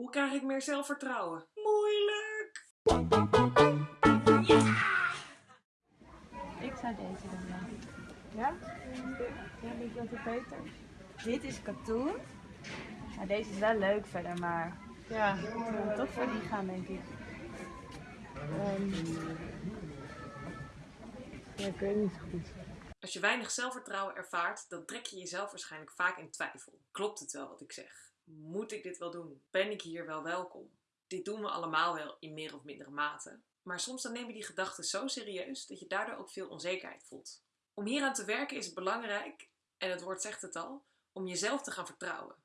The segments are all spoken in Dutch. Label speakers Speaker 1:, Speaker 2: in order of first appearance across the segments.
Speaker 1: Hoe krijg ik meer zelfvertrouwen? Moeilijk!
Speaker 2: Ik zou deze dan wel.
Speaker 3: Ja? Ja, denk je dat het beter?
Speaker 2: Dit is katoen. Nou, deze is wel leuk verder, maar
Speaker 3: Ja.
Speaker 2: ik wil toch voor die gaan, denk ik.
Speaker 3: ehm, ja, ik weet niet zo goed.
Speaker 1: Als je weinig zelfvertrouwen ervaart, dan trek je jezelf waarschijnlijk vaak in twijfel. Klopt het wel wat ik zeg? Moet ik dit wel doen? Ben ik hier wel welkom? Dit doen we allemaal wel in meer of mindere mate. Maar soms dan neem je die gedachten zo serieus dat je daardoor ook veel onzekerheid voelt. Om hieraan te werken is het belangrijk, en het woord zegt het al, om jezelf te gaan vertrouwen.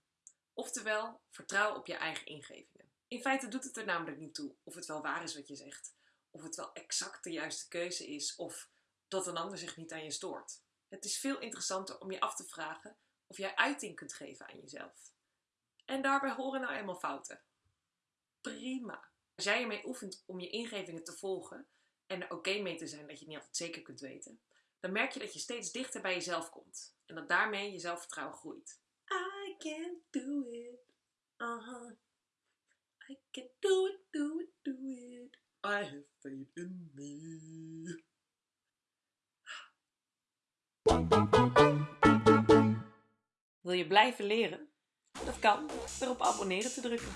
Speaker 1: Oftewel, vertrouwen op je eigen ingevingen. In feite doet het er namelijk niet toe of het wel waar is wat je zegt, of het wel exact de juiste keuze is, of dat een ander zich niet aan je stoort. Het is veel interessanter om je af te vragen of jij uiting kunt geven aan jezelf. En daarbij horen nou eenmaal fouten. Prima. Als jij ermee oefent om je ingevingen te volgen en er oké mee te zijn dat je het niet altijd zeker kunt weten, dan merk je dat je steeds dichter bij jezelf komt en dat daarmee je zelfvertrouwen groeit. I can do it. Uh-huh. I can do it, do it, do it. I have faith in me. Wil je blijven leren? Dat kan door op abonneren te drukken.